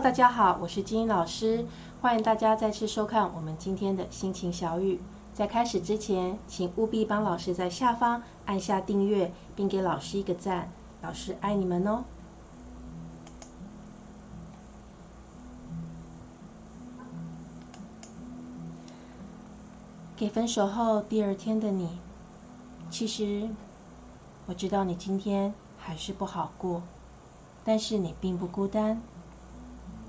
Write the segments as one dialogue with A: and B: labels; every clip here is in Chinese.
A: 大家好，我是金英老师，欢迎大家再次收看我们今天的心情小语。在开始之前，请务必帮老师在下方按下订阅，并给老师一个赞，老师爱你们哦。给分手后第二天的你，其实我知道你今天还是不好过，但是你并不孤单。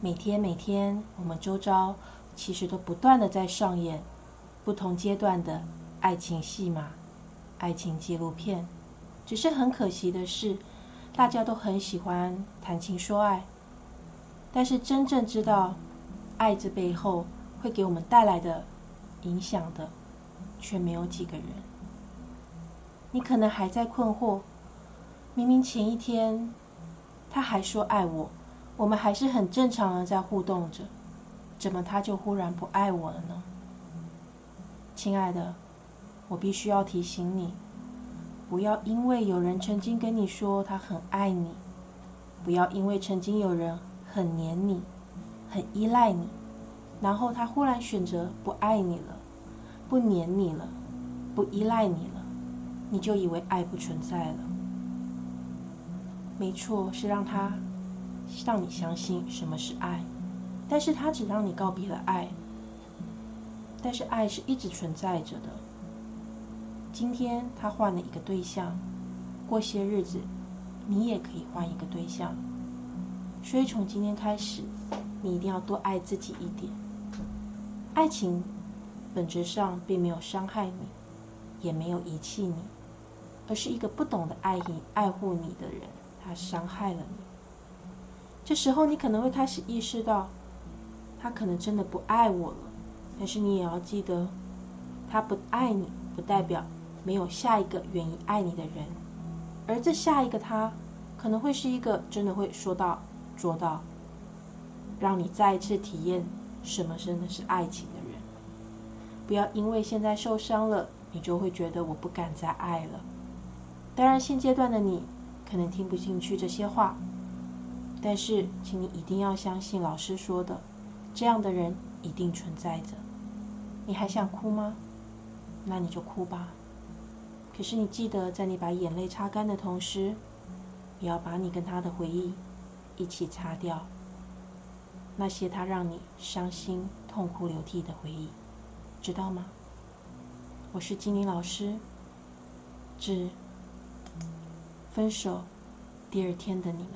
A: 每天每天，我们周遭其实都不断的在上演不同阶段的爱情戏码、爱情纪录片。只是很可惜的是，大家都很喜欢谈情说爱，但是真正知道爱这背后会给我们带来的影响的，却没有几个人。你可能还在困惑，明明前一天他还说爱我。我们还是很正常的在互动着，怎么他就忽然不爱我了呢？亲爱的，我必须要提醒你，不要因为有人曾经跟你说他很爱你，不要因为曾经有人很黏你、很依赖你，然后他忽然选择不爱你了、不黏你了、不依赖你了，你就以为爱不存在了。没错，是让他。让你相信什么是爱，但是他只让你告别了爱，但是爱是一直存在着的。今天他换了一个对象，过些日子你也可以换一个对象，所以从今天开始，你一定要多爱自己一点。爱情本质上并没有伤害你，也没有遗弃你，而是一个不懂得爱你、爱护你的人，他伤害了你。这时候，你可能会开始意识到，他可能真的不爱我了。但是你也要记得，他不爱你，不代表没有下一个愿意爱你的人。而这下一个他，可能会是一个真的会说到做到，让你再一次体验什么真的是爱情的人。不要因为现在受伤了，你就会觉得我不敢再爱了。当然，现阶段的你可能听不进去这些话。但是，请你一定要相信老师说的，这样的人一定存在着。你还想哭吗？那你就哭吧。可是你记得，在你把眼泪擦干的同时，也要把你跟他的回忆一起擦掉。那些他让你伤心、痛哭流涕的回忆，知道吗？我是金玲老师，致分手第二天的你们。